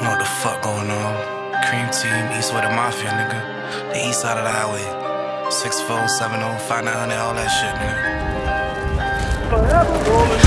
What the fuck going on? Cream team, east with the Mafia, nigga. The east side of the highway. 6470, 5900, all that shit, nigga. Forever rolling.